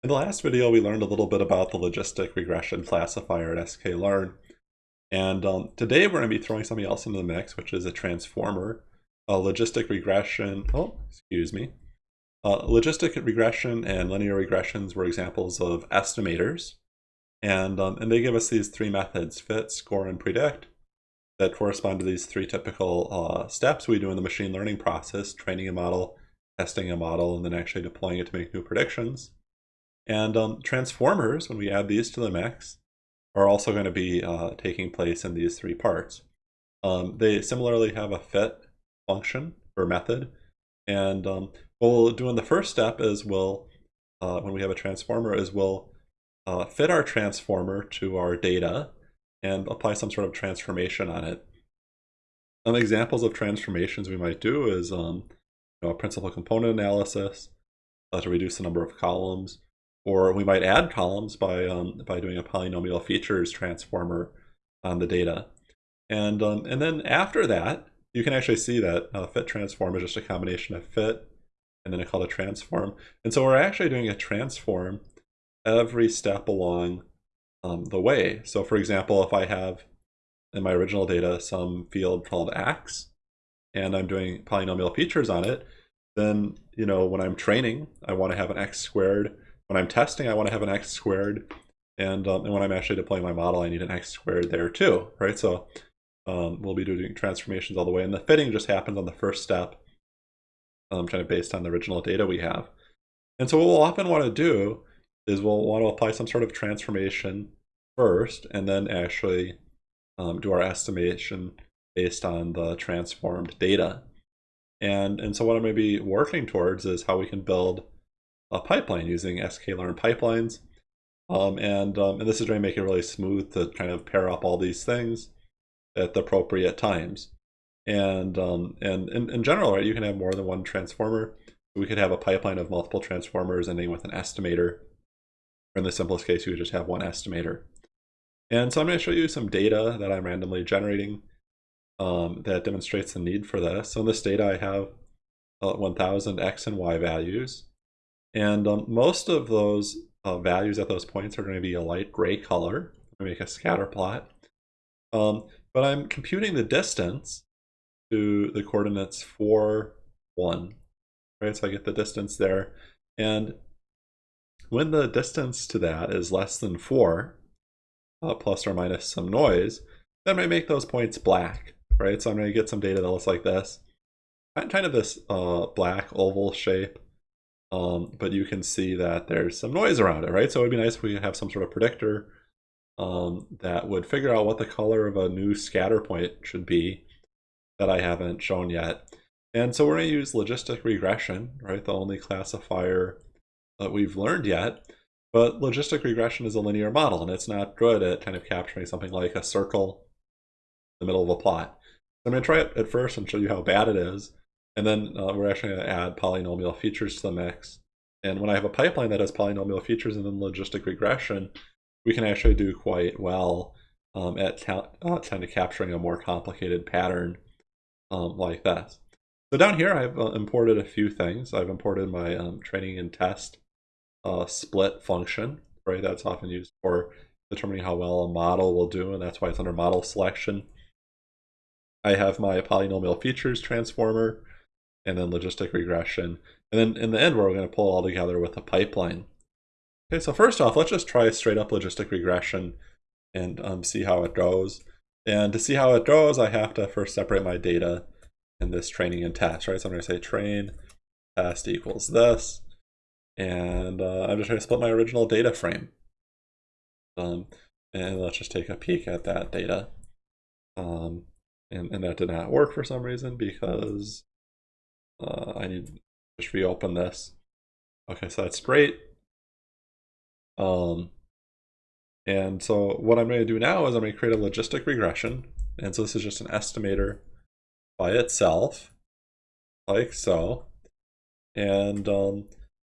In the last video, we learned a little bit about the logistic regression classifier at sklearn. And um, today we're going to be throwing something else into the mix, which is a transformer. A logistic regression, oh, excuse me. Uh, logistic regression and linear regressions were examples of estimators. And, um, and they give us these three methods, fit, score, and predict, that correspond to these three typical uh, steps we do in the machine learning process, training a model, testing a model, and then actually deploying it to make new predictions. And um, transformers, when we add these to the mix, are also going to be uh, taking place in these three parts. Um, they similarly have a fit function or method. And um, what we'll do in the first step is we'll, uh, when we have a transformer, is we'll uh, fit our transformer to our data and apply some sort of transformation on it. Some examples of transformations we might do is um, you know, principal component analysis uh, to reduce the number of columns, or we might add columns by, um, by doing a polynomial features transformer on the data. And, um, and then after that, you can actually see that uh, fit transform is just a combination of fit and then I call it transform. And so we're actually doing a transform every step along um, the way. So for example, if I have in my original data some field called x, and I'm doing polynomial features on it, then, you know, when I'm training, I want to have an x squared when I'm testing, I want to have an x squared. And, um, and when I'm actually deploying my model, I need an x squared there too, right? So um, we'll be doing transformations all the way. And the fitting just happens on the first step, um, kind of based on the original data we have. And so what we'll often want to do is we'll want to apply some sort of transformation first, and then actually um, do our estimation based on the transformed data. And, and so what I'm going to be working towards is how we can build a pipeline using sklearn pipelines. Um, and, um, and this is going to make it really smooth to kind of pair up all these things at the appropriate times. And, um, and in, in general, right, you can have more than one transformer. We could have a pipeline of multiple transformers ending with an estimator. Or in the simplest case, you would just have one estimator. And so I'm going to show you some data that I'm randomly generating um, that demonstrates the need for this. So in this data, I have uh, 1000 x and y values. And um, most of those uh, values at those points are going to be a light gray color. To make a scatter plot. Um, but I'm computing the distance to the coordinates 4, 1. Right, so I get the distance there. And when the distance to that is less than 4, uh, plus or minus some noise, then I make those points black, right? So I'm going to get some data that looks like this. Kind of this uh, black oval shape. Um, but you can see that there's some noise around it, right? So it'd be nice if we have some sort of predictor um, that would figure out what the color of a new scatter point should be that I haven't shown yet. And so we're going to use logistic regression, right? The only classifier that we've learned yet. But logistic regression is a linear model, and it's not good at kind of capturing something like a circle in the middle of a plot. So I'm going to try it at first and show you how bad it is. And then uh, we're actually going to add polynomial features to the mix. And when I have a pipeline that has polynomial features and then logistic regression, we can actually do quite well um, at uh, kind of capturing a more complicated pattern um, like this. So down here, I've uh, imported a few things. I've imported my um, training and test uh, split function, right? That's often used for determining how well a model will do, and that's why it's under model selection. I have my polynomial features transformer, and then logistic regression. And then in the end, we're going to pull all together with a pipeline. Okay, so first off, let's just try straight up logistic regression and um, see how it goes. And to see how it goes, I have to first separate my data in this training and test, right? So I'm going to say train test equals this. And uh, I'm just going to split my original data frame. Um, and let's just take a peek at that data. Um, and, and that did not work for some reason because uh, I need to just reopen this. Okay, so that's great. Um, and so what I'm going to do now is I'm going to create a logistic regression. And so this is just an estimator by itself, like so. And um,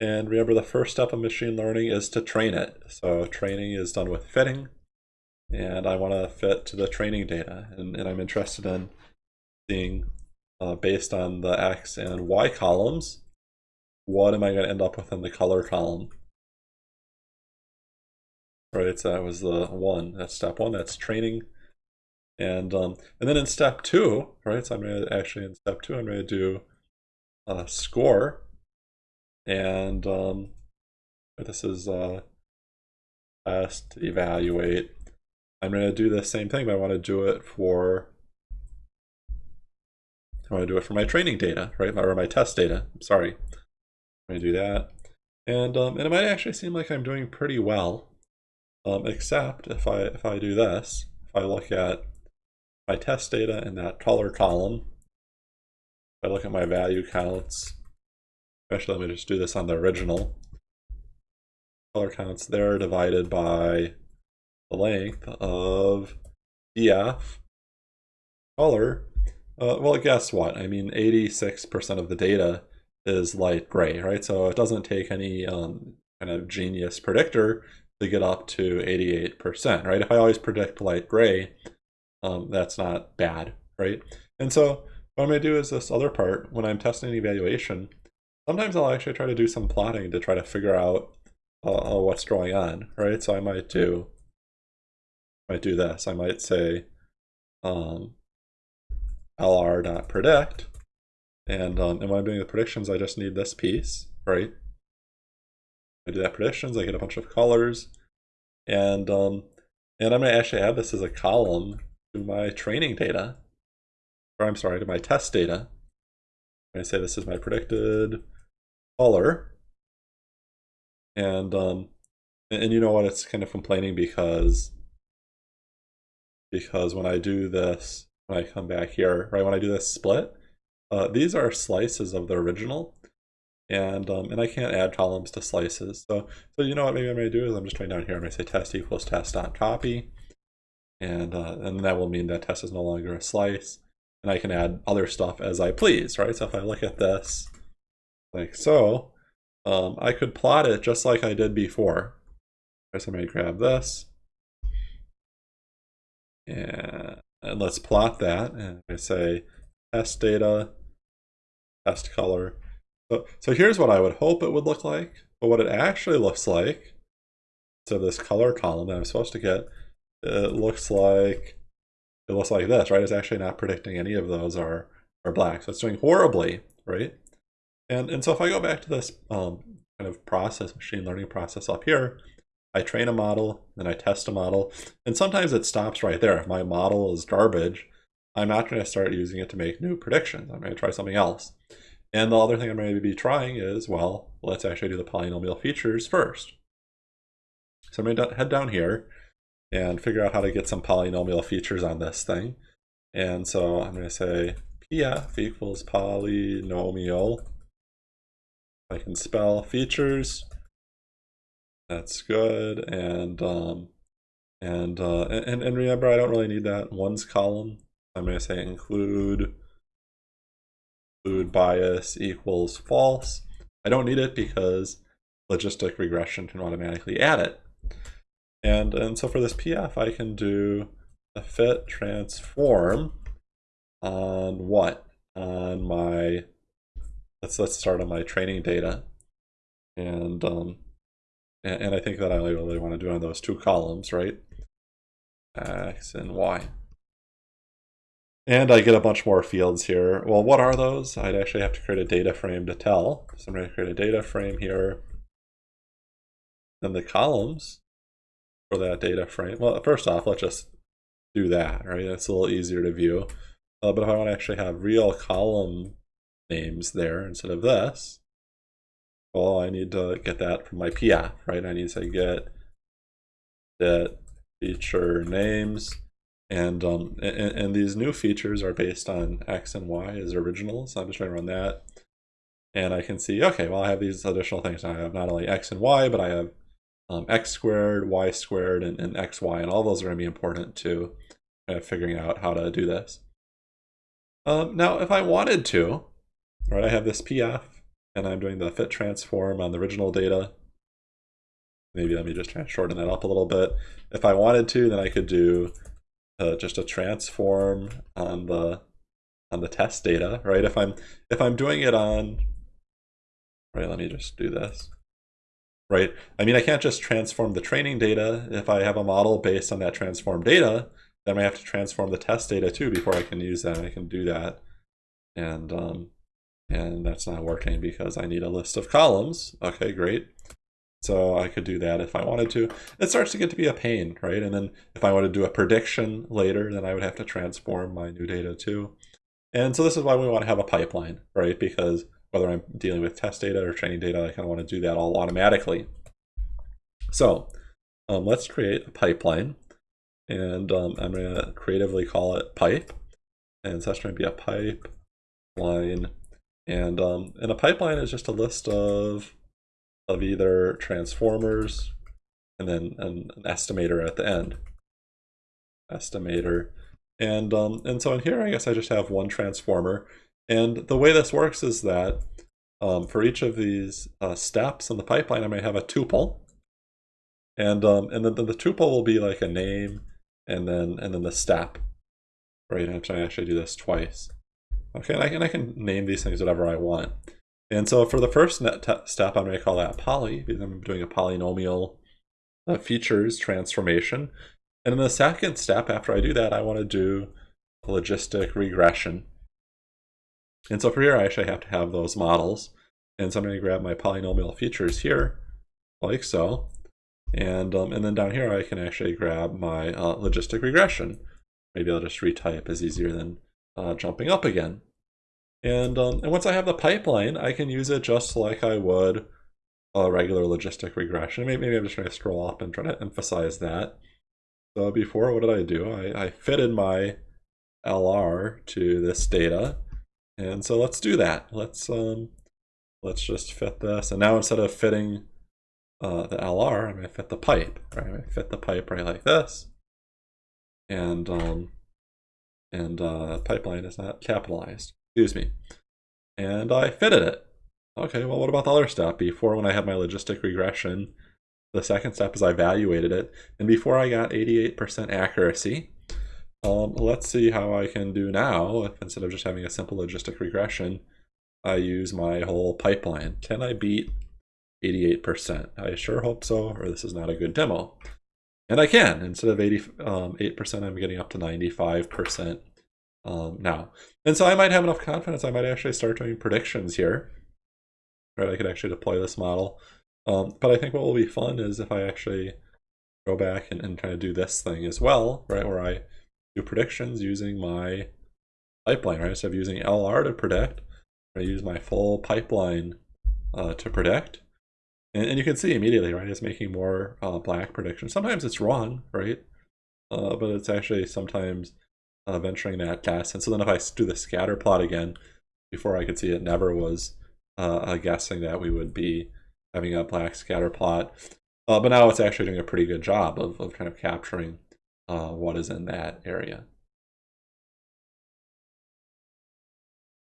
and remember the first step of machine learning is to train it. So training is done with fitting. And I want to fit to the training data. And, and I'm interested in seeing uh, based on the X and Y columns, what am I going to end up with in the color column? right? So that was the one. That's step one. That's training. And um, and then in step two, right? So I'm going to actually in step two, I'm going to do a score. And um, this is uh, test, evaluate. I'm going to do the same thing, but I want to do it for I want to do it for my training data, right? Or my test data. Sorry. I'm going to do that. And, um, and it might actually seem like I'm doing pretty well, um, except if I, if I do this, if I look at my test data in that color column, if I look at my value counts, actually let me just do this on the original, color counts there divided by the length of df color uh, well, guess what? I mean, 86% of the data is light gray, right? So it doesn't take any um, kind of genius predictor to get up to 88%, right? If I always predict light gray, um, that's not bad, right? And so what I'm going to do is this other part, when I'm testing evaluation, sometimes I'll actually try to do some plotting to try to figure out uh, uh what's going on, right? So I might do, might do this. I might say, um, lr.predict. And, um, and when I'm doing the predictions, I just need this piece, right? I do that predictions, I get a bunch of colors. And, um, and I'm going to actually add this as a column to my training data. Or I'm sorry, to my test data. I'm going to say this is my predicted color. And, um, and, and you know what, it's kind of complaining because because when I do this when I come back here, right, when I do this split, uh, these are slices of the original, and um, and I can't add columns to slices. So so you know what maybe I'm going to do is I'm just going down here, I'm to say test equals test dot copy, and uh, and that will mean that test is no longer a slice, and I can add other stuff as I please, right? So if I look at this like so, um, I could plot it just like I did before. So I'm going to grab this, and and let's plot that. And I say test data, test color. So, so here's what I would hope it would look like. But what it actually looks like, so this color column that I'm supposed to get, it looks like it looks like this, right? It's actually not predicting any of those are, are black. So it's doing horribly, right? And, and so if I go back to this um, kind of process, machine learning process up here, I train a model, then I test a model, and sometimes it stops right there. If my model is garbage, I'm not going to start using it to make new predictions. I'm going to try something else. And the other thing I'm going to be trying is, well, let's actually do the polynomial features first. So I'm going to head down here and figure out how to get some polynomial features on this thing. And so I'm going to say pf equals polynomial. I can spell features that's good. And um, and, uh, and and remember, I don't really need that ones column. I'm going to say include include bias equals false. I don't need it because logistic regression can automatically add it. And and so for this PF, I can do a fit transform on what? On my let's let's start on my training data. And um, and, and I think that I really want to do on those two columns, right? X and Y. And I get a bunch more fields here. Well, what are those? I'd actually have to create a data frame to tell. So I'm going to create a data frame here. Then the columns for that data frame. Well, first off, let's just do that, right? It's a little easier to view. Uh, but if I want to actually have real column names there instead of this, well, I need to get that from my PF, right? I need to get that feature names. And, um, and, and these new features are based on X and Y as originals. So I'm just going to run that. And I can see, okay, well, I have these additional things. I have not only X and Y, but I have um, X squared, Y squared, and, and XY. And all those are going to be important to kind of figuring out how to do this. Um, now, if I wanted to, right, I have this PF and I'm doing the fit transform on the original data. Maybe let me just shorten that up a little bit. If I wanted to, then I could do uh, just a transform on the on the test data, right? If I'm if I'm doing it on right, let me just do this. right? I mean, I can't just transform the training data. If I have a model based on that transformed data, then I have to transform the test data too before I can use that. I can do that. And, um, and that's not working because I need a list of columns. Okay, great. So I could do that if I wanted to. It starts to get to be a pain, right? And then if I want to do a prediction later, then I would have to transform my new data too. And so this is why we want to have a pipeline, right? Because whether I'm dealing with test data or training data, I kind of want to do that all automatically. So um, let's create a pipeline. And um, I'm going to creatively call it pipe. And so that's going to be a pipeline. And, um, and a pipeline is just a list of, of either transformers and then an, an estimator at the end. Estimator. And, um, and so in here, I guess I just have one transformer. And the way this works is that um, for each of these uh, steps in the pipeline, I may have a tuple. And, um, and then the, the tuple will be like a name and then, and then the step. Right, I'm trying to actually do this twice. Okay, and I, can, I can name these things whatever I want. And so for the first step, I'm going to call that poly, because I'm doing a polynomial uh, features transformation. And in the second step, after I do that, I want to do logistic regression. And so for here, I actually have to have those models. And so I'm going to grab my polynomial features here, like so. And, um, and then down here, I can actually grab my uh, logistic regression. Maybe I'll just retype is easier than uh, jumping up again. And, um, and once I have the pipeline, I can use it just like I would a regular logistic regression. Maybe, maybe I'm just trying to scroll up and try to emphasize that. So before, what did I do? I, I fitted my LR to this data. And so let's do that. Let's um, let's just fit this. And now instead of fitting uh, the LR, I'm going to fit the pipe. Right? I'm going to fit the pipe right like this. And um, and uh, pipeline is not capitalized. Excuse me. And I fitted it. Okay, well, what about the other step? Before, when I had my logistic regression, the second step is I evaluated it. And before I got 88% accuracy, um, let's see how I can do now if instead of just having a simple logistic regression, I use my whole pipeline. Can I beat 88%? I sure hope so, or this is not a good demo. And I can. Instead of 88%, um, I'm getting up to 95% um, now. And so I might have enough confidence, I might actually start doing predictions here. Right, I could actually deploy this model. Um, but I think what will be fun is if I actually go back and, and kind of do this thing as well, right, where I do predictions using my pipeline, right? Instead of using LR to predict, I use my full pipeline uh, to predict. And, and, you can see immediately, right, it's making more uh, black predictions. Sometimes it's wrong, right? Uh, but it's actually sometimes uh, venturing that guess. And so then if I do the scatter plot again, before I could see it never was uh, guessing that we would be having a black scatter plot. Uh, but now it's actually doing a pretty good job of, of kind of capturing uh, what is in that area.